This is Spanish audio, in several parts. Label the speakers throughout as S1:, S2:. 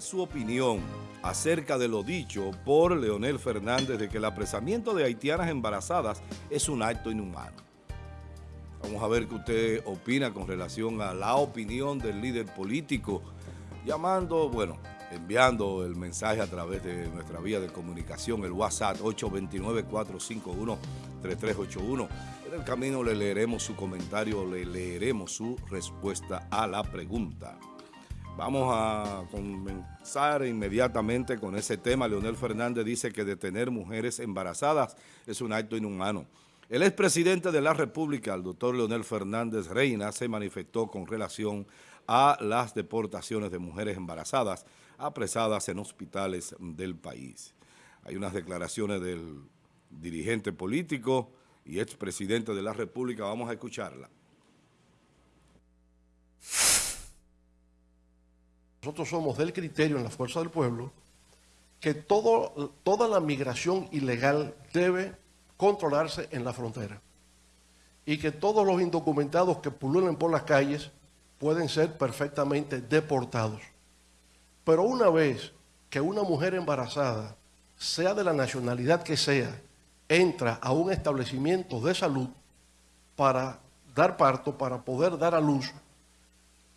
S1: su opinión acerca de lo dicho por Leonel Fernández de que el apresamiento de haitianas embarazadas es un acto inhumano. Vamos a ver qué usted opina con relación a la opinión del líder político, llamando, bueno, enviando el mensaje a través de nuestra vía de comunicación, el WhatsApp 829-451-3381. En el camino le leeremos su comentario, le leeremos su respuesta a la pregunta. Vamos a comenzar inmediatamente con ese tema. Leonel Fernández dice que detener mujeres embarazadas es un acto inhumano. El expresidente de la República, el doctor Leonel Fernández Reina, se manifestó con relación a las deportaciones de mujeres embarazadas apresadas en hospitales del país. Hay unas declaraciones del dirigente político y expresidente de la República. Vamos a escucharla.
S2: Nosotros somos del criterio en la Fuerza del Pueblo que toda la migración ilegal debe controlarse en la frontera y que todos los indocumentados que pululen por las calles pueden ser perfectamente deportados. Pero una vez que una mujer embarazada, sea de la nacionalidad que sea, entra a un establecimiento de salud para dar parto, para poder dar a luz,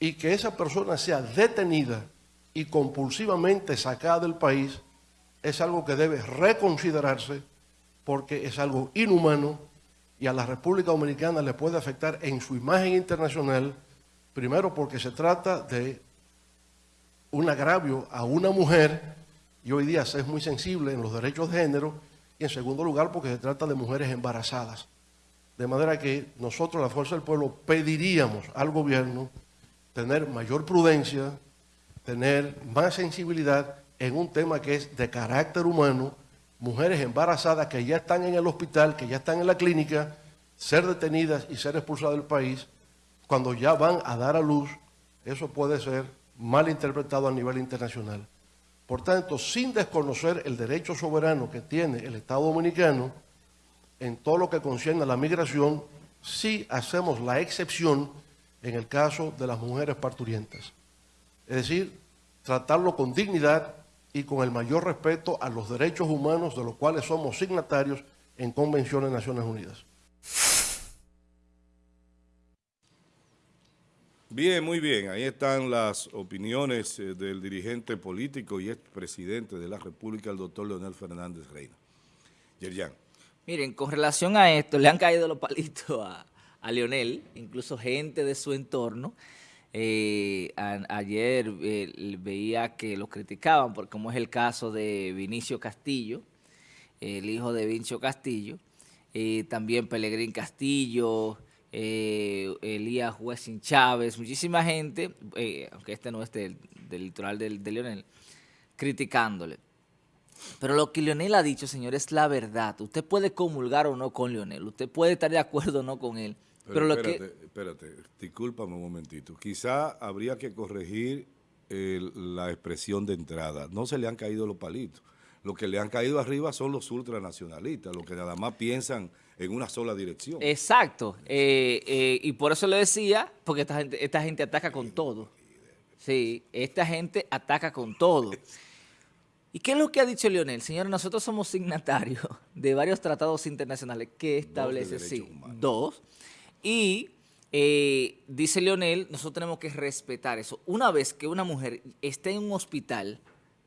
S2: y que esa persona sea detenida y compulsivamente sacada del país, es algo que debe reconsiderarse porque es algo inhumano y a la República Dominicana le puede afectar en su imagen internacional, primero porque se trata de un agravio a una mujer y hoy día se es muy sensible en los derechos de género y en segundo lugar porque se trata de mujeres embarazadas. De manera que nosotros, la Fuerza del Pueblo, pediríamos al gobierno tener mayor prudencia, tener más sensibilidad en un tema que es de carácter humano, mujeres embarazadas que ya están en el hospital, que ya están en la clínica, ser detenidas y ser expulsadas del país, cuando ya van a dar a luz, eso puede ser mal interpretado a nivel internacional. Por tanto, sin desconocer el derecho soberano que tiene el Estado Dominicano en todo lo que concierne a la migración, sí hacemos la excepción en el caso de las mujeres parturientas. Es decir, tratarlo con dignidad y con el mayor respeto a los derechos humanos de los cuales somos signatarios en convenciones de Naciones Unidas.
S1: Bien, muy bien. Ahí están las opiniones eh, del dirigente político y expresidente de la República, el doctor Leonel Fernández Reina. Yerjan.
S3: Miren, con relación a esto, le han caído los palitos a, a Leonel, incluso gente de su entorno. Eh, ayer eh, veía que lo criticaban, por, como es el caso de Vinicio Castillo, el hijo de Vinicio Castillo, eh, también Pelegrín Castillo, Elías Huesin Chávez, muchísima gente, aunque este no es del, litoral de, de Leonel, criticándole. Pero lo que Leonel ha dicho, señor, es la verdad. Usted puede comulgar o no con Leonel, usted puede estar de acuerdo o no con él, pero, lo
S1: espérate, que... espérate, discúlpame un momentito. Quizá habría que corregir la expresión de entrada. No se le han caído los palitos. Lo que le han caído arriba son los ultranacionalistas, los que nada más piensan en una sola dirección.
S3: Exacto. Eh, eh, y por eso le decía, porque esta gente, esta gente ataca con todo. Sí, esta gente ataca con todo. ¿Y qué es lo que ha dicho Leonel? Señores, nosotros somos signatarios de varios tratados internacionales que establecen, sí, dos, y eh, dice Leonel, nosotros tenemos que respetar eso. Una vez que una mujer esté en un hospital,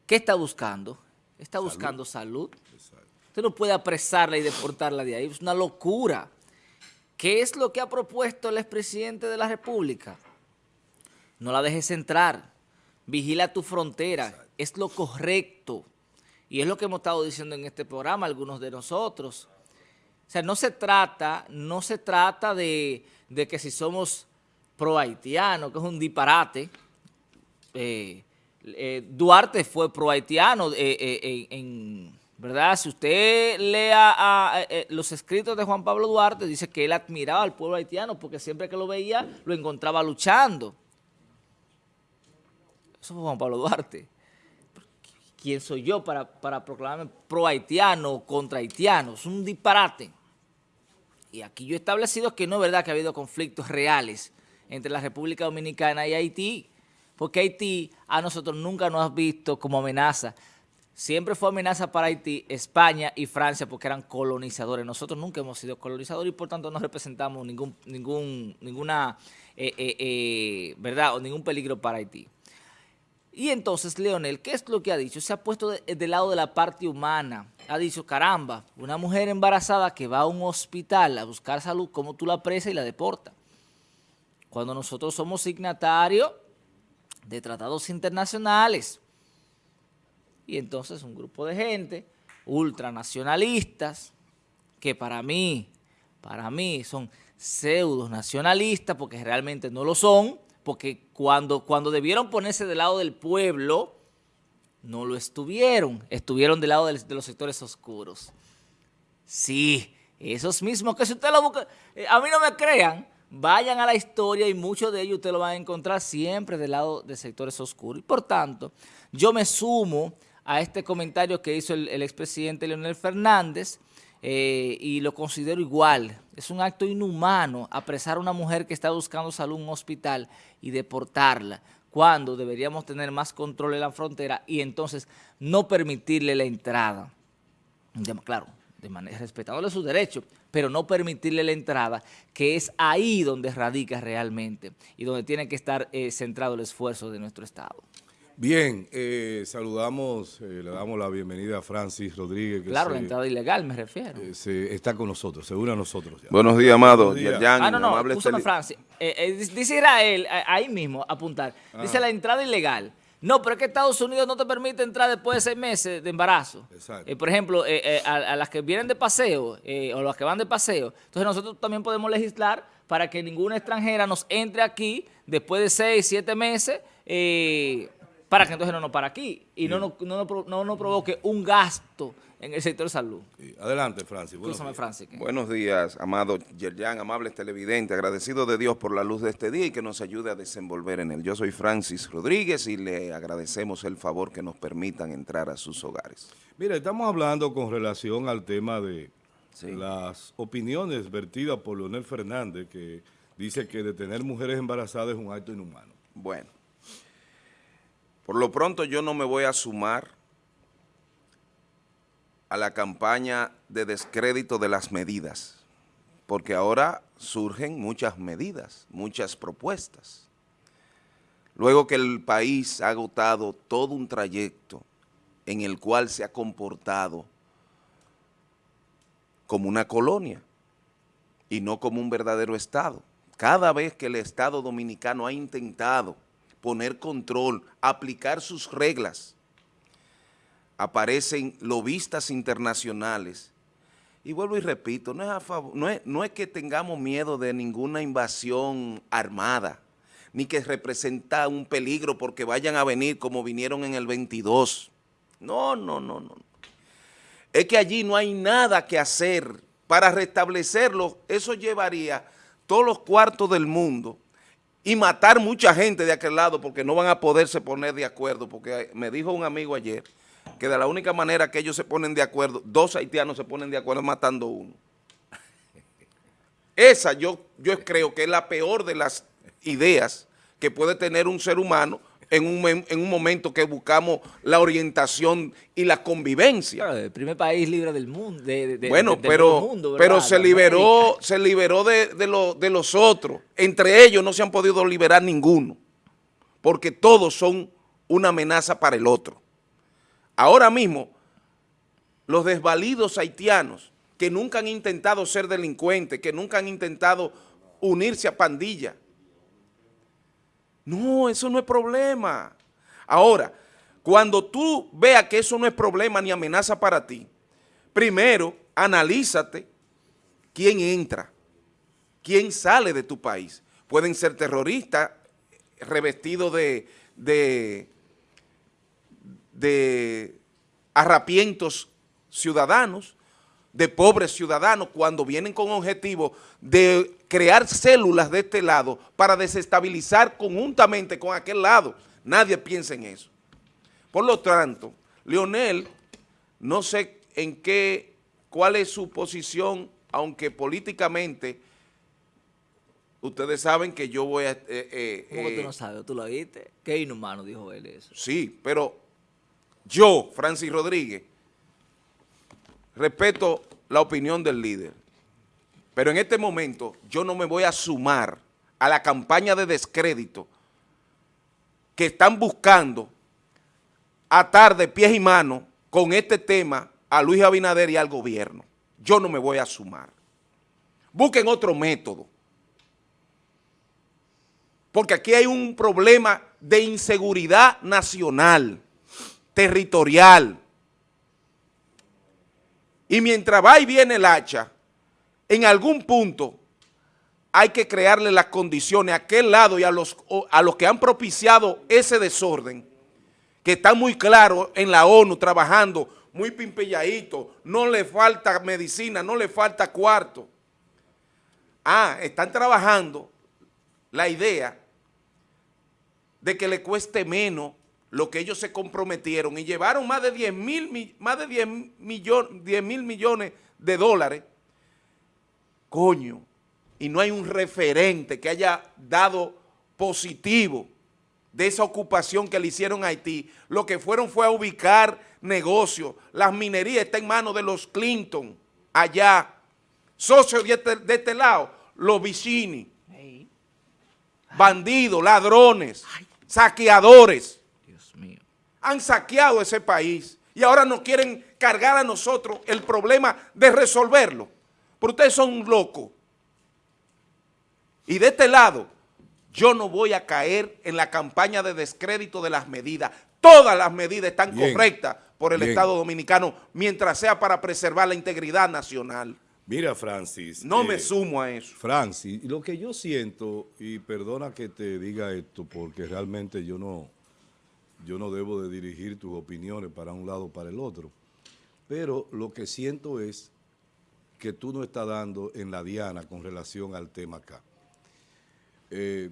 S3: ¿qué está buscando? Está buscando salud. Usted no puede apresarla y deportarla de ahí. Es una locura. ¿Qué es lo que ha propuesto el expresidente de la República? No la dejes entrar. Vigila tu frontera. Es lo correcto. Y es lo que hemos estado diciendo en este programa, algunos de nosotros. O sea, no se trata, no se trata de, que si somos pro-haitianos, que es un disparate. Eh, eh, Duarte fue pro-haitiano eh, en, ¿verdad? Si usted lea los escritos de Juan Pablo Duarte, dice que él admiraba al pueblo haitiano porque siempre que lo veía lo encontraba luchando. Eso fue Juan Pablo Duarte. ¿Quién soy yo para, para proclamarme pro-haitiano o contra haitiano? Es un disparate. Y aquí yo he establecido que no es verdad que ha habido conflictos reales entre la República Dominicana y Haití. porque Haití a nosotros nunca nos ha visto como amenaza. Siempre fue amenaza para Haití, España y Francia porque eran colonizadores. Nosotros nunca hemos sido colonizadores y por tanto no representamos ningún, ningún, ninguna, eh, eh, eh, ¿verdad? O ningún peligro para Haití. Y entonces, Leonel, ¿qué es lo que ha dicho? Se ha puesto del lado de la parte humana. Ha dicho, caramba, una mujer embarazada que va a un hospital a buscar salud, ¿cómo tú la presas y la deportas? Cuando nosotros somos signatarios de tratados internacionales. Y entonces un grupo de gente ultranacionalistas, que para mí, para mí son pseudo nacionalistas, porque realmente no lo son, porque cuando, cuando debieron ponerse del lado del pueblo, no lo estuvieron, estuvieron del lado de, los sectores oscuros. Sí, esos mismos que si usted lo busca, eh, a mí no me crean, vayan a la historia y muchos de ellos usted lo van a encontrar siempre del lado de sectores oscuros. Y por tanto, yo me sumo a este comentario que hizo el, expresidente Leonel Fernández eh, y lo considero igual. Es un acto inhumano apresar a una mujer que está buscando salud en un hospital y deportarla cuando deberíamos tener más control en la frontera y entonces no permitirle la entrada. claro, de manera respetándole sus derechos, pero no permitirle la entrada, que es ahí donde radica realmente y donde tiene que estar eh, centrado el esfuerzo de nuestro Estado.
S1: Bien, eh, saludamos, eh, le damos la bienvenida a Francis Rodríguez.
S3: claro, la entrada ilegal me refiero.
S1: Eh, está con nosotros, se une a nosotros.
S4: Buenos días, amado.
S3: ah, no, no, escúchame, Francis. dice Israel, ahí mismo, apuntar, dice ah. la entrada ilegal. No, pero es que Estados Unidos no te permite entrar después de seis meses de embarazo. Exacto. por ejemplo, a, las que vienen de paseo o las que van de paseo. Entonces nosotros también podemos legislar para que ninguna extranjera nos entre aquí después de seis, siete meses para que entonces no nos para aquí y no, no, no, nos provoque un gasto en el sector de salud.
S1: Adelante, Francis.
S4: Buenos días. Francis. Buenos días, amado Yerjan, amables televidentes, agradecido de Dios por la luz de este día y que nos ayude a desenvolver en él. Yo soy Francis Rodríguez y le agradecemos el favor que nos permitan entrar a sus hogares.
S1: Mira, estamos hablando con relación al tema de las opiniones vertidas por Leonel Fernández, que dice que detener mujeres embarazadas es un acto inhumano.
S4: Bueno. Por lo pronto yo no me voy a sumar a la campaña de descrédito de las medidas, porque ahora surgen muchas medidas, muchas propuestas. Luego que el país ha agotado todo un trayecto en el cual se ha comportado como una colonia y no como un verdadero Estado. Cada vez que el Estado dominicano ha intentado poner control, aplicar sus reglas. Aparecen lobistas internacionales. Y vuelvo y repito, no es, no, es, no es que tengamos miedo de ninguna invasión armada, ni que representa un peligro porque vayan a venir como vinieron en el 22. No, no, no, no. Es que allí no hay nada que hacer para restablecerlo. Eso llevaría todos los cuartos del mundo y matar mucha gente de aquel lado porque no van a poderse poner de acuerdo, porque me dijo un amigo ayer que de la única manera que ellos se ponen de acuerdo, dos haitianos se ponen de acuerdo matando uno. Esa yo, yo creo que es la peor de las ideas que puede tener un ser humano en un, en un momento que buscamos la orientación y la convivencia.
S3: el primer país libre del mundo.
S4: bueno, pero, pero se liberó, se liberó de, de los otros. Entre ellos no se han podido liberar ninguno, porque todos son una amenaza para el otro. Ahora mismo, los desvalidos haitianos que nunca han intentado ser delincuentes, que nunca han intentado unirse a pandillas, no, eso no es problema. Ahora, cuando tú veas que eso no es problema ni amenaza para ti, primero analízate quién entra, quién sale de tu país. Pueden ser terroristas revestidos de, de, de arrapientos ciudadanos, de pobres ciudadanos cuando vienen con objetivo de crear células de este lado para desestabilizar conjuntamente con aquel lado. Nadie piensa en eso. Por lo tanto, Leonel, no sé en qué, cuál es su posición, aunque políticamente ustedes saben que yo voy a... eh, eh,
S3: ¿Cómo que
S4: eh,
S3: tú no sabes? ¿Tú lo oíste? Qué inhumano dijo él eso.
S4: Sí, pero yo, Francis Rodríguez, respeto la opinión del líder. Pero en este momento yo no me voy a sumar a la campaña de descrédito que están buscando atar de pies y manos con este tema a Luis Abinader y al gobierno. Yo no me voy a sumar. Busquen otro método. Porque aquí hay un problema de inseguridad nacional, territorial. Y mientras va y viene el hacha, en algún punto hay que crearle las condiciones a aquel lado y a los, a los que han propiciado ese desorden, que están muy claros en la ONU trabajando, muy pimpelladito, no le falta medicina, no le falta cuarto. Ah, están trabajando la idea de que le cueste menos lo que ellos se comprometieron y llevaron más de 10 mil, mi- más de 10 millon- 10 mil millones de dólares. Coño, y no hay un referente que haya dado positivo de esa ocupación que le hicieron a Haití. Lo que fueron fue a ubicar negocios. Las minerías están en manos de los Clinton, allá. Socios de este, de este lado, los Vicini bandidos, ladrones, saqueadores,
S3: Dios mío.
S4: han saqueado ese país y ahora nos quieren cargar a nosotros el problema de resolverlo. Pero ustedes son locos. Y de este lado, yo no voy a caer en la campaña de descrédito de las medidas. Todas las medidas están
S1: Bien.
S4: correctas por el
S1: Bien.
S4: Estado Dominicano mientras sea para preservar la integridad nacional.
S1: Mira, Francis.
S4: No
S1: eh,
S4: me sumo a eso.
S1: Francis, lo que yo siento, y perdona que te diga esto, porque realmente yo no, yo no debo de dirigir tus opiniones para un lado o para el otro, pero lo que siento es que tú no estás dando en la diana con relación al tema acá. Eh,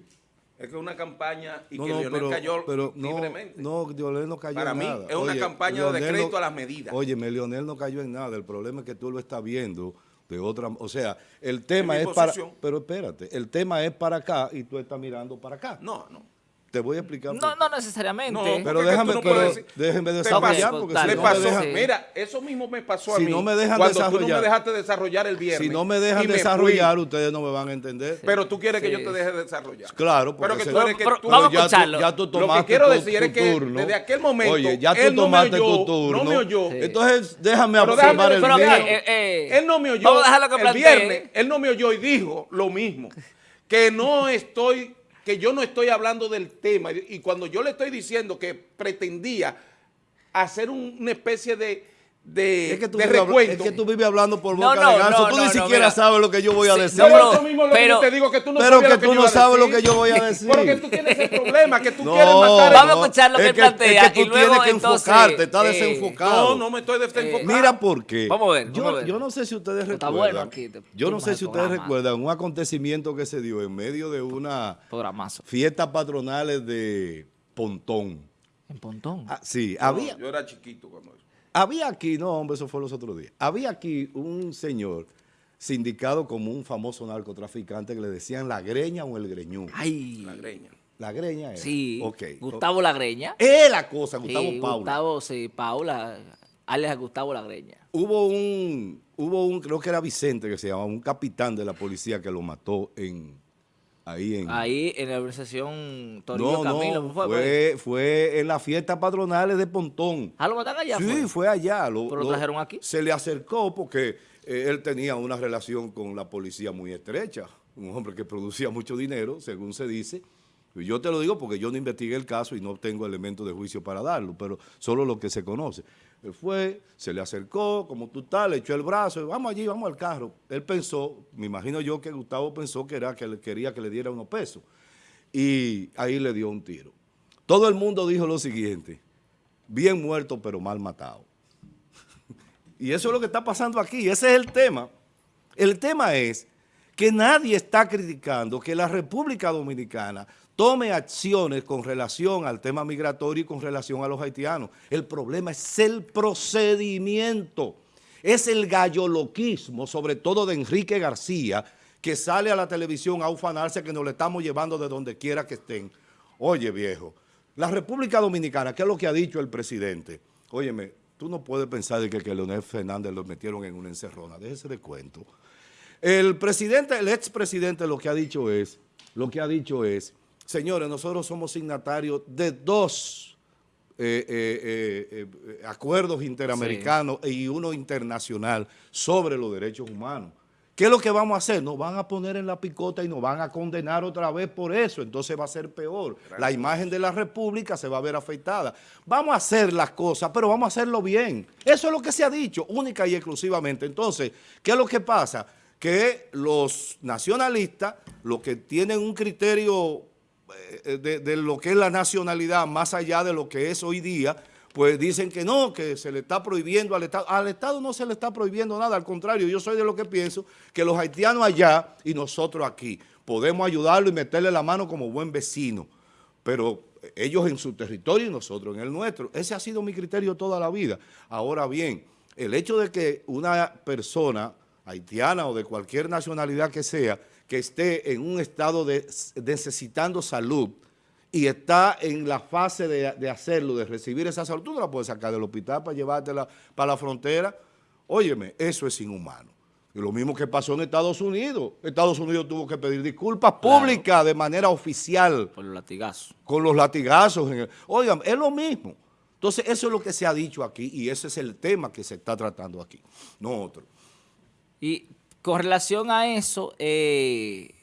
S4: Es que es una campaña y
S1: no,
S4: que
S1: no,
S4: Leonel
S1: pero,
S4: cayó
S1: pero no,
S4: libremente.
S1: no, Leonel no cayó
S4: Para
S1: en
S4: mí
S1: nada.
S4: es una campaña de
S1: Leonel
S4: descrédito
S1: no-
S4: a las medidas.
S1: Óyeme, Leonel no cayó en nada. El problema es que tú lo estás viendo de otra... O sea, el tema es para... Pero espérate, el tema es para acá y tú estás mirando para acá.
S4: No, no.
S1: Te voy a explicar.
S3: No, no necesariamente.
S4: No,
S1: Pero déjame,
S4: no
S1: pero
S4: puedes decir-
S1: déjenme desarrollar
S3: pasó,
S1: porque si
S4: Le
S1: no me
S4: pasó,
S1: dejan...
S3: Sí.
S4: mira, eso mismo me pasó a
S1: Si
S4: mí.
S1: no me dejan
S4: cuando tú no
S1: desarrollar.
S4: me dejaste desarrollar el viernes.
S1: Si no me dejan desarrollar,
S4: fui.
S1: ustedes no me van a entender.
S4: Pero tú quieres que yo te deje desarrollar.
S1: Claro, porque
S4: Pero que tú eres que
S3: Pero-
S4: tú-
S3: vamos a
S1: ya tú-
S3: escucharlo.
S1: ya tú
S4: Lo que
S1: tomaste
S4: quiero
S1: tu-
S4: decir
S1: tu
S4: es que
S1: turno.
S4: desde aquel momento,
S1: Oye, ya tú
S4: él no me
S1: tomaste
S4: oyó,
S1: tu turno.
S4: no me oyó.
S1: Entonces, déjame observar el mío.
S3: eh, eh,
S4: él no me oyó
S3: vamos a dejarlo que
S4: el viernes, él no me oyó y dijo lo mismo, que no estoy, que yo no estoy hablando del tema. Y cuando yo le estoy diciendo que pretendía hacer un- una especie de, de,
S1: Es que, tú
S4: de recuento.
S1: es que tú vives hablando por boca
S3: no,
S1: de ganso.
S3: no,
S1: tú
S3: no,
S1: ni siquiera
S3: mira.
S1: sabes lo que yo voy a decir.
S3: no,
S4: Pero mismo que te digo que tú no
S1: pero que
S4: que yo
S1: sabes lo que yo voy a decir.
S4: Porque tú tienes ese problema, que tú
S1: No,
S4: quieres matar
S3: Vamos a escuchar lo
S1: es
S3: que plantea
S1: es que
S3: y
S1: tú
S3: luego,
S1: tienes que
S3: entonces,
S1: enfocarte, estás
S3: eh,
S1: desenfocado.
S4: No, no me estoy desenfocando.
S1: Mira por qué.
S3: Vamos a ver,
S1: Yo,
S3: vamos a ver.
S1: yo no sé si ustedes
S3: Está
S1: recuerdan.
S3: bueno aquí, te-
S1: yo no sé si ustedes recuerdan un acontecimiento que se dio en medio de una fiestas patronales de Pontón.
S3: En Pontón.
S1: Ah, sí, había,
S4: Yo era chiquito cuando eso.
S1: Había aquí, no hombre, eso fue los otros días. Había aquí un señor sindicado como un famoso narcotraficante que le decían la greña o el greñú.
S3: Ay.
S4: La greña.
S1: La greña era.
S3: Sí.
S1: Ok.
S3: Gustavo Lagreña.
S1: Es la cosa, Gustavo
S3: Sí,
S1: Paula.
S3: Gustavo, sí, Paula, alias Gustavo Lagreña.
S1: Hubo un, hubo un, creo que era Vicente que se llamaba, un capitán de la policía que lo mató en, ahí en...
S3: Ahí en la organización Torillo
S1: no,
S3: Camilo.
S1: no,
S3: ¿fue,
S1: fue, fue en las fiestas patronales de Pontón.
S3: Ah, lo matan allá.
S1: sí,
S3: fue?
S1: fue, allá. Lo,
S3: ¿Pero lo trajeron aquí?
S1: Se le acercó porque eh, él tenía una relación con la policía muy estrecha. Un hombre que producía mucho dinero, según se dice. Y yo te lo digo porque yo no investigué el caso y no tengo elementos de juicio para darlo, pero solo lo que se conoce. Él fue, se le acercó, como tú estás, le echó el brazo, vamos allí, vamos al carro. Él pensó, me imagino yo que Gustavo pensó que era que quería que le diera unos pesos. Y ahí le dio un tiro. Todo el mundo dijo lo siguiente, bien muerto pero mal matado. Y eso es lo que está pasando aquí, ese es el tema. El tema es que nadie está criticando que la República Dominicana tome acciones con relación al tema migratorio y con relación a los haitianos. El problema es el procedimiento, es el galloloquismo, sobre todo de Enrique García, que sale a la televisión a ufanarse que nos le estamos llevando de donde quiera que estén. Oye, viejo, la República Dominicana, ¿qué es lo que ha dicho el presidente? Óyeme, tú no puedes pensar de que, que Leonel Fernández lo metieron en una encerrona, déjese de cuento. El presidente, el expresidente lo que ha dicho es, lo que ha dicho es, señores, nosotros somos signatarios de dos eh, eh, eh, acuerdos interamericanos y uno internacional sobre los derechos humanos. ¿Qué es lo que vamos a hacer? Nos van a poner en la picota y nos van a condenar otra vez por eso, entonces va a ser peor. La imagen de la República se va a ver afectada. Vamos a hacer las cosas, pero vamos a hacerlo bien. Eso es lo que se ha dicho, única y exclusivamente. Entonces, ¿qué es lo que pasa? Que los nacionalistas, los que tienen un criterio de, de lo que es la nacionalidad, más allá de lo que es hoy día, pues dicen que no, que se le está prohibiendo al Estado. Al Estado no se le está prohibiendo nada, al contrario, yo soy de lo que pienso que los haitianos allá y nosotros aquí podemos ayudarlo y meterle la mano como buen vecino, pero ellos en su territorio y nosotros en el nuestro. Ese ha sido mi criterio toda la vida. Ahora bien, el hecho de que una persona haitiana o de cualquier nacionalidad que sea, que esté en un estado de necesitando salud, y está en la fase de, de, hacerlo, de recibir esa salud, tú no la puedes sacar del hospital para llevártela para la frontera. Óyeme, eso es inhumano. Y lo mismo que pasó en Estados Unidos. Estados Unidos tuvo que pedir disculpas públicas claro. de manera oficial.
S3: Por los latigazos.
S1: Con los latigazos. El, oigan, es lo mismo. Entonces, eso es lo que se ha dicho aquí y ese es el tema que se está tratando aquí, no otro.
S3: Y con relación a eso, eh,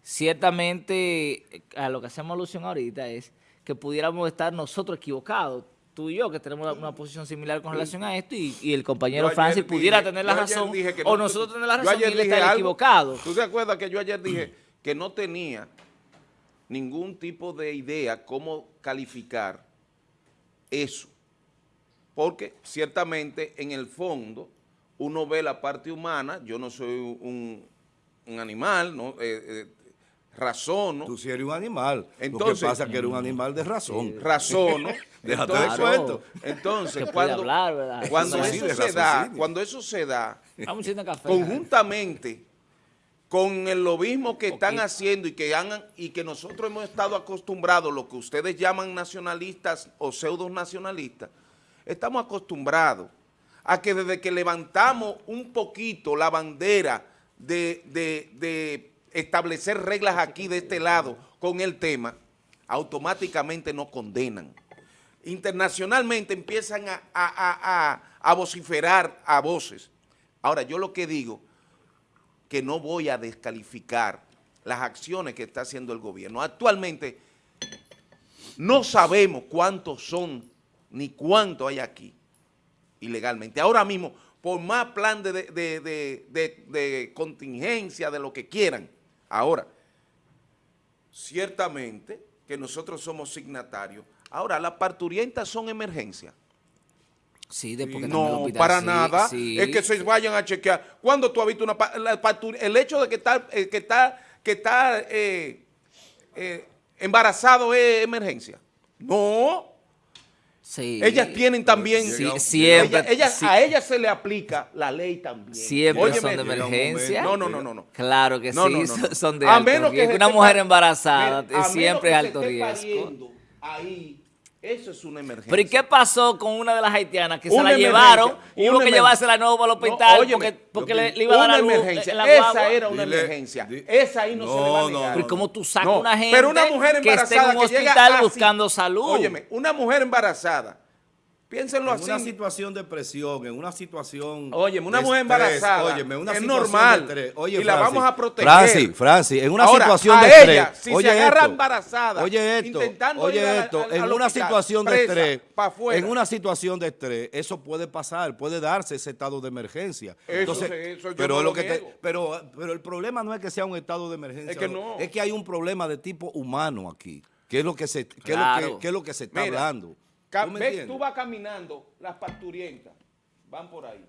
S3: ciertamente a lo que hacemos alusión ahorita es que pudiéramos estar nosotros equivocados, tú y yo, que tenemos una posición similar con relación a esto, y, y el compañero Francis pudiera
S4: dije,
S3: tener la razón,
S4: no,
S3: o nosotros tener la razón y él estar equivocado.
S4: ¿Tú te acuerdas que yo ayer dije que no tenía ningún tipo de idea cómo calificar eso? Porque ciertamente en el fondo uno ve la parte humana, yo no soy un, un animal, ¿no? Eh, eh, razono.
S1: Tú sí eres un animal. Entonces, Lo que pasa es que eres un animal de razón.
S4: Sí, razono.
S1: Déjate de cuento.
S4: Entonces, cuando,
S3: hablar,
S4: cuando, eso se da, cuando eso se da, conjuntamente con el lobismo que están haciendo y que, han, y que nosotros hemos estado acostumbrados, lo que ustedes llaman nacionalistas o pseudo nacionalistas, estamos acostumbrados a que desde que levantamos un poquito la bandera de, establecer reglas aquí de este lado con el tema, automáticamente nos condenan. Internacionalmente empiezan a, a, a, a, vociferar a voces. Ahora, yo lo que digo, que no voy a descalificar las acciones que está haciendo el gobierno. Actualmente no sabemos cuántos son ni cuánto hay aquí ilegalmente. Ahora mismo, por más plan de, de, de, de contingencia, de lo que quieran, Ahora, ciertamente que nosotros somos signatarios. Ahora, las parturientas son emergencias.
S3: Sí, después
S4: No, para sí, nada. Sí. Es que se vayan a chequear. ¿Cuándo tú has visto una la El hecho de que está, eh, que está, que está eh, eh, embarazado es emergencia. No.
S3: Sí.
S4: Ellas tienen también,
S3: sí, siempre,
S4: ella, ella, sí. a ellas se le aplica la ley también.
S3: Siempre Óyeme, son de emergencia.
S4: No, no, no, no, no.
S3: Claro que
S4: no,
S3: sí,
S4: no, no,
S3: son de
S4: a
S3: alto
S4: menos
S3: riesgo.
S4: Que
S3: Una mujer embarazada siempre es alto
S4: se
S3: riesgo.
S4: Ahí, eso es una emergencia.
S3: Pero ¿y qué pasó con una de las haitianas que una se la llevaron y hubo que llevársela nuevo para el hospital no, óyeme, porque, porque le, le, iba a dar la luz,
S4: emergencia.
S3: La
S4: Esa era una dile, emergencia. Esa ahí no, no, se le va a negar.
S3: Pero ¿cómo tú sacas una gente
S4: pero una mujer
S3: que esté en un hospital buscando salud?
S4: Óyeme, una mujer embarazada Piénsenlo
S1: en
S4: así.
S1: En una situación de presión, en una situación.
S4: Oye, una mujer embarazada.
S1: Oye, una
S4: es normal.
S1: De oye,
S4: y la vamos a proteger.
S1: Francis, Francis, en una
S4: Ahora,
S1: situación
S4: a
S1: de
S4: ella,
S1: estrés.
S4: Si
S1: oye
S4: se agarra
S1: esto,
S4: embarazada.
S1: Oye esto.
S4: Intentando
S1: oye esto.
S4: A, a,
S1: en una
S4: hospital,
S1: situación de
S4: presa,
S1: estrés.
S4: En
S1: una situación de estrés, eso puede pasar, puede darse ese estado de emergencia.
S4: Eso,
S1: Entonces,
S4: eso
S1: pero,
S4: no
S1: lo que
S4: te,
S1: pero, pero el problema no es que sea un estado de emergencia.
S4: Es que no.
S1: Es que hay un problema de tipo humano aquí. ¿Qué es lo que se, qué
S3: claro.
S1: es lo que, qué es lo que se está
S4: Mira,
S1: hablando?
S4: ¿Tú, ves, tú vas caminando, las parturientas van por ahí.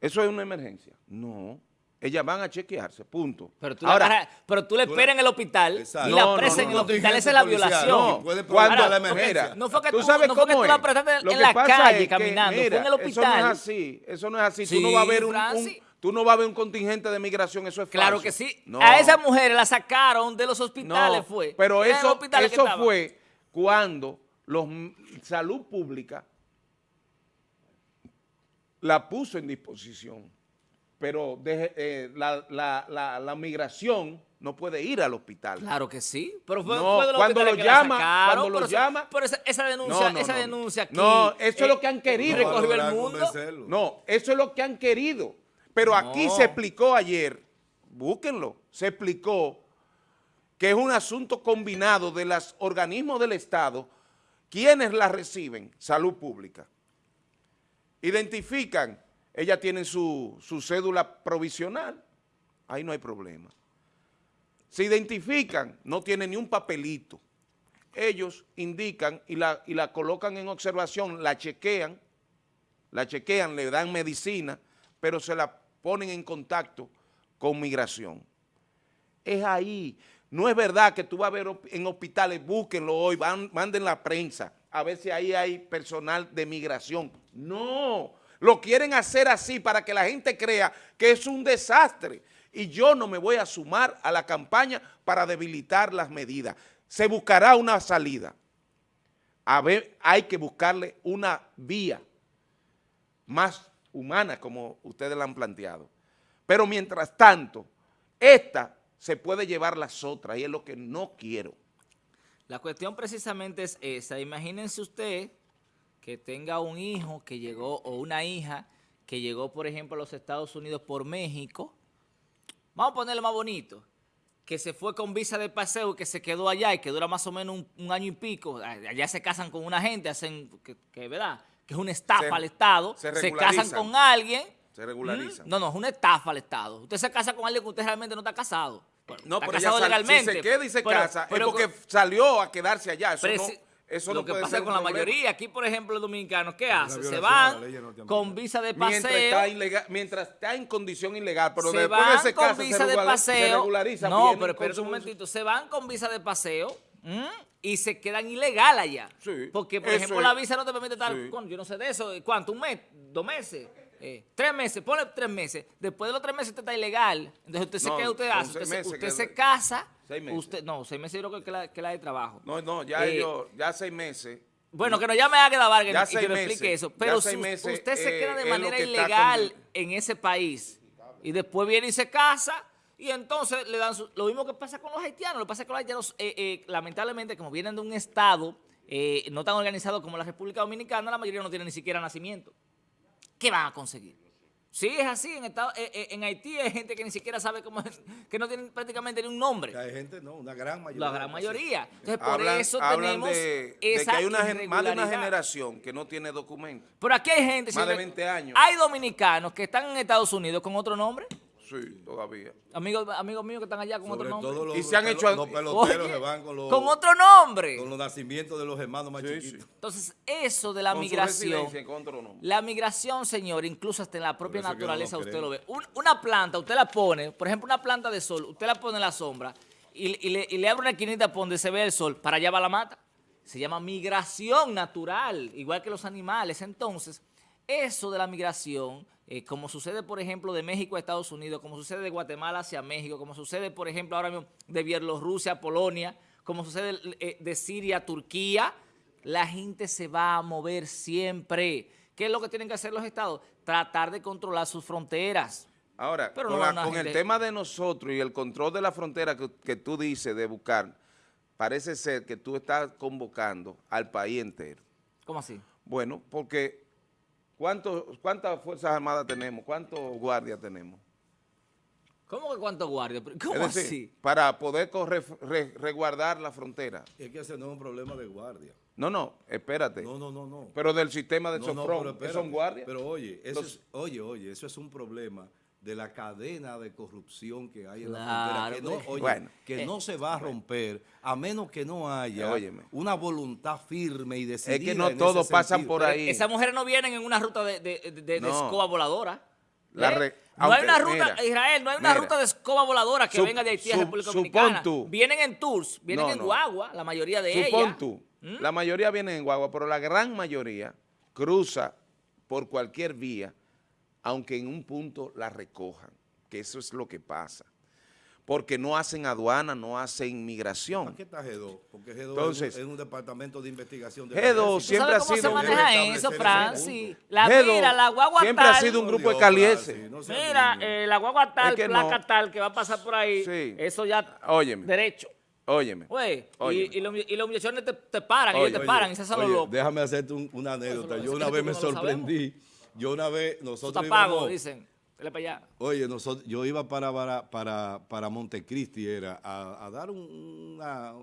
S4: ¿Eso es una emergencia? No. Ellas van a chequearse, punto.
S3: Pero tú, Ahora, la, pero tú le esperas en el hospital
S1: exacto.
S3: y la presa no, no, en el hospital. Esa es la violación.
S1: No, puede cuando la emergencia.
S3: No fue que
S4: tú,
S3: tú,
S4: sabes
S3: no
S4: cómo
S3: fue que tú la prestaste en la calle
S4: es que,
S3: caminando,
S4: mira,
S3: fue en el hospital.
S4: Eso no es así, eso no es así.
S3: Sí,
S4: tú no vas a ver un, un, tú no vas a ver un contingente de migración, eso es
S3: Claro
S4: falso.
S3: que sí.
S4: No.
S3: A esas mujeres la sacaron de los hospitales,
S4: No,
S3: fue.
S4: Pero eso, eso fue cuando los salud pública la puso en disposición. Pero eh, la, la- la- la migración no puede ir al hospital.
S3: Claro que sí, pero fue,
S4: No,
S3: fue de los
S4: cuando lo
S3: que
S4: llama,
S3: sacaron,
S4: cuando lo llama-
S3: pero esa, esa denuncia,
S4: No, no,
S3: esa
S4: no.
S3: denuncia aquí.
S4: No, eso es
S3: eh,
S4: lo que han querido.
S3: recogió el mundo.
S4: No, eso es lo que han querido. Pero aquí se explicó ayer, búsquenlo, se explicó que es un asunto combinado de los organismos del Estado, quienes la reciben, salud pública. Identifican, ellas tienen su, su cédula provisional, ahí no hay problema. Se identifican, no tienen ni un papelito. Ellos indican y la, y la colocan en observación, la chequean, la chequean, le dan medicina, pero se la ponen en contacto con migración. Es ahí. No es verdad que tú vas a ver en hospitales, búsquenlo hoy, manden la prensa, a ver si ahí hay personal de migración. No, lo quieren hacer así para que la gente crea que es un desastre. Y yo no me voy a sumar a la campaña para debilitar las medidas. Se buscará una salida. A ver, hay que buscarle una vía más humana, como ustedes la han planteado. Pero mientras tanto, esta se puede llevar las otras y es lo que no quiero.
S3: La cuestión precisamente es esa. Imagínense usted que tenga un hijo que llegó o una hija que llegó, por ejemplo, a los Estados Unidos por México. Vamos a ponerlo más bonito. Que se fue con visa de paseo y que se quedó allá y que dura más o menos un, un año y pico. Allá se casan con una gente, hacen, que, que ¿verdad? Que es una estafa
S4: Se-
S3: al Estado.
S4: se
S3: casan con alguien.
S4: Se regularizan.
S3: ¿Mm? No, no, es una estafa al Estado. Usted se casa con alguien que usted realmente no está casado. Bueno,
S4: No,
S3: está
S4: pero ya
S3: casado legalmente.
S4: si se queda y se
S3: pero-
S4: casa,
S3: pero
S4: es porque salió a quedarse allá. Eso
S3: pero
S4: no, eso
S3: lo
S4: no
S3: que
S4: puede
S3: pasa
S4: ser
S3: con la
S4: problema.
S3: mayoría, aquí por ejemplo los dominicanos, ¿qué hacen? Se van con visa de
S4: Mientras
S3: paseo,
S4: está, ilegal, mientras está en condición ilegal, pero
S3: se
S4: después
S3: van
S4: de ese
S3: con
S4: caso
S3: visa
S4: se,
S3: de
S4: regula- se
S3: paseo.
S4: regulariza.
S3: No, pero espera un momentito, se van con visa de paseo ¿m? y se quedan ilegal allá.
S4: Sí,
S3: Porque, por ejemplo,
S4: es.
S3: la visa no te permite estar,
S4: Sí.
S3: con- yo no sé de eso, ¿cuánto? ¿Un mes? ¿Dos meses? Eh, tres meses, ponle tres meses. Después de los tres meses usted está ilegal. Entonces usted se queda, usted hace, usted, se, usted casa.
S4: Seis meses.
S3: Usted, no, seis meses yo creo que la, que la de trabajo.
S4: No, no, ya
S3: Eh,
S4: ellos, ya seis meses.
S3: Bueno, que no llame a Águeda Vargas y que nos explique eso. Pero si
S4: meses,
S3: usted se
S4: eh,
S3: queda de manera
S4: que
S3: ilegal en ese país y después viene y se casa y entonces le dan su- lo mismo que pasa con los haitianos. Lo que pasa es que los haitianos, eh, eh, lamentablemente, como vienen de un estado eh, no tan organizado como la República Dominicana, la mayoría no tiene ni siquiera nacimiento. ¿Qué van a conseguir? Sí, es así. En, estado- eh, eh, en Haití hay gente que ni siquiera sabe cómo es, que no tienen prácticamente ni un nombre.
S1: Hay gente, no, una gran mayoría.
S3: La gran mayoría. Entonces, por eso
S4: hablan
S3: tenemos
S4: de, de
S3: esa
S4: que hay una, más de una generación que no tiene documento.
S3: Pero aquí hay gente.
S4: Más de
S3: señores,
S4: 20 años.
S3: Hay dominicanos que están en Estados Unidos con otro nombre.
S4: Sí, todavía.
S3: Amigos, amigos míos que están allá con
S1: Sobre
S3: otro nombre.
S1: todo los,
S4: Y se han hecho-
S1: los peloteros
S3: Oye,
S1: se van con los,
S3: con otro nombre.
S1: con los nacimientos de los hermanos más
S4: Sí,
S1: chiquitos.
S4: sí.
S3: Entonces, eso de la
S4: Con
S3: migración.
S4: residencia con otro nombre.
S3: La migración, señor, incluso hasta en la propia
S1: no
S3: naturaleza usted lo ve. Un- una planta, usted la pone, por ejemplo, una planta de sol, usted la pone en la sombra y, y le, y le abre una esquinita por donde se ve el sol, para allá va la mata. Se llama migración natural, igual que los animales. Entonces, eso de la migración, eh, como sucede, por ejemplo, de México a Estados Unidos, como sucede de Guatemala hacia México, como sucede, por ejemplo, ahora mismo de Bielorrusia a Polonia, como sucede eh, de Siria a Turquía, la gente se va a mover siempre. ¿Qué es lo que tienen que hacer los estados? Tratar de controlar sus fronteras.
S4: Ahora,
S3: Pero
S4: con,
S3: no
S4: la- el tema de nosotros y el control de la frontera que, que tú dices de buscar, parece ser que tú estás convocando al país entero.
S3: ¿Cómo así?
S4: Bueno, porque ¿cuántos, ¿cuántas Fuerzas Armadas tenemos? ¿Cuántos guardias tenemos?
S3: ¿Cómo que cuántos guardias? ¿Cómo
S4: es decir,
S3: así?
S4: para poder corre- re- resguardar la frontera.
S1: Es que ese no es un problema de guardia.
S4: No, no, espérate.
S1: No, no, no, no.
S4: Pero del sistema de
S1: No, no,
S4: Sofrón,
S1: pero
S4: ¿que
S1: espérate.
S4: son guardias?
S1: Pero oye, eso
S4: Los-
S1: es, oye, oye, eso es un problema de la cadena de corrupción que hay en
S3: Claro,
S1: la frontera, que no,
S3: pues.
S1: oye,
S4: Bueno.
S1: que
S3: Eh,
S1: no se va a romper a menos que no haya
S4: Óyeme.
S1: una voluntad firme y decidida.
S4: Es que no todos pasan
S1: sentido.
S4: por ahí.
S3: Esas mujeres no vienen en una ruta de, de- de- de
S4: No.
S3: escoba voladora.
S4: La
S3: ¿Eh?
S4: re-
S3: no hay una ruta,
S4: mira,
S3: Israel, no hay una
S4: mira.
S3: ruta de escoba voladora que
S4: Sup-
S3: venga de Haití a República
S4: supón
S3: Dominicana.
S4: tú.
S3: Vienen en tours, vienen
S4: No,
S3: en
S4: no.
S3: guagua, la mayoría de
S4: Supón
S3: ellas.
S4: tú,
S3: ¿Mm?
S4: la mayoría viene en guagua, pero la gran mayoría cruza por cualquier vía aunque en un punto la recojan, que eso es lo que pasa. Porque no hacen aduana, no hacen migración.
S1: ¿Para qué está G2? Porque G2
S4: Entonces,
S1: es, un, es un departamento de investigación.
S4: G2
S1: ejército.
S4: siempre ha
S3: ¿Sabes cómo
S4: sido
S3: se maneja eso, Francis? La
S4: G2
S3: mira, la guagua
S4: siempre ha sido un grupo de
S1: Dios,
S4: caliese.
S1: Francis, no sea
S3: Mira, eh, la guagua tal,
S4: Es que
S3: placa
S4: no.
S3: tal, que va a pasar por ahí,
S4: Sí.
S3: eso ya,
S4: Óyeme.
S3: derecho.
S4: Óyeme.
S3: Güey, y, y, los, y los te, te paran,
S4: Oye,
S3: ellos te
S1: Oye,
S3: paran y se hacen los
S1: oye,
S3: locos.
S1: Déjame hacerte un- una anécdota.
S3: Eso
S1: Yo una vez me sorprendí. Yo una vez, nosotros
S3: pago, dicen. Dale para allá.
S1: Oye, nosotros, yo iba para, para, para, para Montecristi, era a, a dar un, una-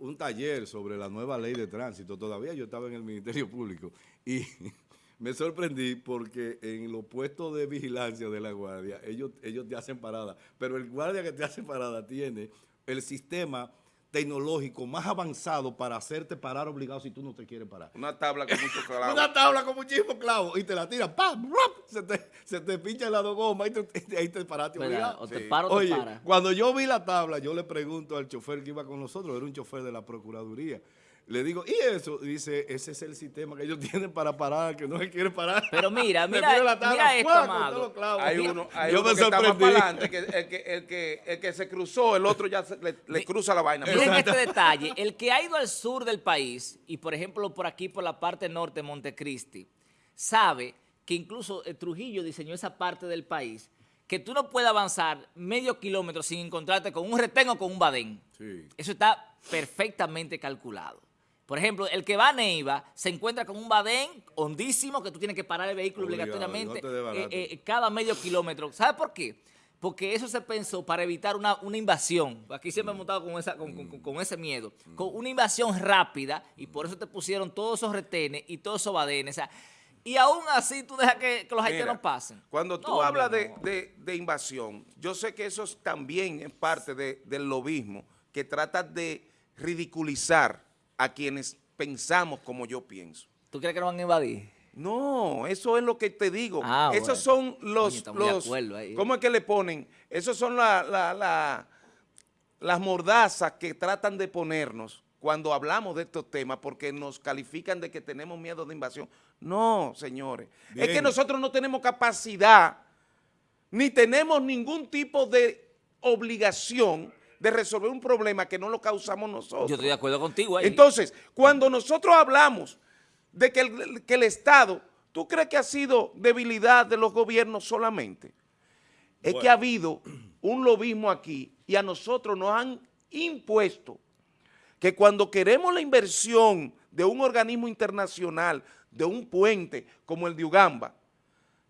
S1: un taller sobre la nueva ley de tránsito. Todavía yo estaba en el Ministerio Público y me sorprendí porque en los puestos de vigilancia de la guardia, ellos, ellos te hacen parada, pero el guardia que te hace parada tiene el sistema tecnológico más avanzado para hacerte parar obligado si tú no te quieres parar.
S4: Una tabla con mucho clavo.
S1: Una tabla con muchísimos clavos y te la tiran, ¡pam! Se te, se te pincha el lado goma y te, y ahí te paraste obligado.
S3: O te para o te
S1: Oye,
S3: para.
S1: cuando yo vi la tabla, yo le pregunto al chofer que iba con nosotros, era un chofer de la Procuraduría, le digo, ¿y eso? Dice, ese es el sistema que ellos tienen para parar, que no se quiere parar.
S3: Pero mira, mira,
S1: pone la tabla,
S3: mira esto, amado.
S4: Hay uno, hay
S1: yo
S4: uno
S1: me
S4: que está más para adelante, que el, que, el, que, el que se cruzó, el otro ya se- le, le cruza la vaina.
S3: Miren este detalle. El que ha ido al sur del país, y por ejemplo por aquí, por la parte norte de Montecristi, sabe que incluso eh, Trujillo diseñó esa parte del país, que tú no puedes avanzar medio kilómetro sin encontrarte con un retén o con un badén.
S1: Sí.
S3: Eso está perfectamente calculado. Por ejemplo, el que va a Neiva se encuentra con un badén hondísimo que tú tienes que parar el vehículo
S1: Obligado,
S3: obligatoriamente
S1: no
S3: eh, eh, cada medio kilómetro. ¿Sabe por qué? Porque eso se pensó para evitar una, una invasión. Aquí siempre hemos estado con, esa, con, con- con ese miedo. Con una invasión rápida y por eso te pusieron todos esos retenes y todos esos badenes. O sea, y aún así tú dejas que, que los haitianos pasen.
S4: Cuando tú
S3: No,
S4: hablas de,
S3: no.
S4: de- de invasión, yo sé que eso es también es parte de- del lobismo, que trata de ridiculizar a quienes pensamos como yo pienso.
S3: ¿Tú crees que nos van a invadir?
S4: No, eso es lo que te digo.
S3: Ah,
S4: Esos
S3: bueno.
S4: son los, los. ¿cómo es que le ponen? Esos son la- la- la- las mordazas que tratan de ponernos cuando hablamos de estos temas porque nos califican de que tenemos miedo de invasión. No, señores. Es que nosotros no tenemos capacidad ni tenemos ningún tipo de obligación de resolver un problema que no lo causamos nosotros.
S3: Yo estoy de acuerdo contigo ahí.
S4: Entonces, cuando nosotros hablamos de que el, que el Estado, ¿tú crees que ha sido debilidad de los gobiernos solamente? Es que ha habido un lobismo aquí y a nosotros nos han impuesto que cuando queremos la inversión de un organismo internacional, de un puente como el de Ugamba,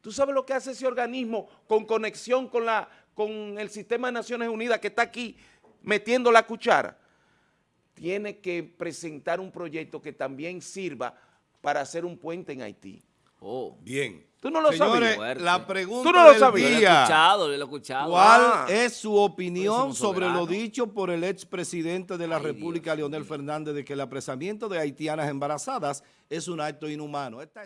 S4: ¿tú sabes lo que hace ese organismo con conexión con, la, con el sistema de Naciones Unidas que está aquí metiendo la cuchara? Tiene que presentar un proyecto que también sirva para hacer un puente en Haití.
S3: Oh.
S1: Bien.
S4: Tú no lo
S1: Señores,
S3: sabías.
S1: la pregunta
S4: Tú no lo
S1: del
S4: sabías.
S3: Yo lo he
S1: día.
S3: escuchado, yo lo he escuchado.
S1: ¿Cuál
S4: Ah.
S1: es su opinión sobre lo dicho por el expresidente de la
S3: Ay,
S1: República, Leonel Fernández, de que el apresamiento de haitianas embarazadas es un acto inhumano? Esta es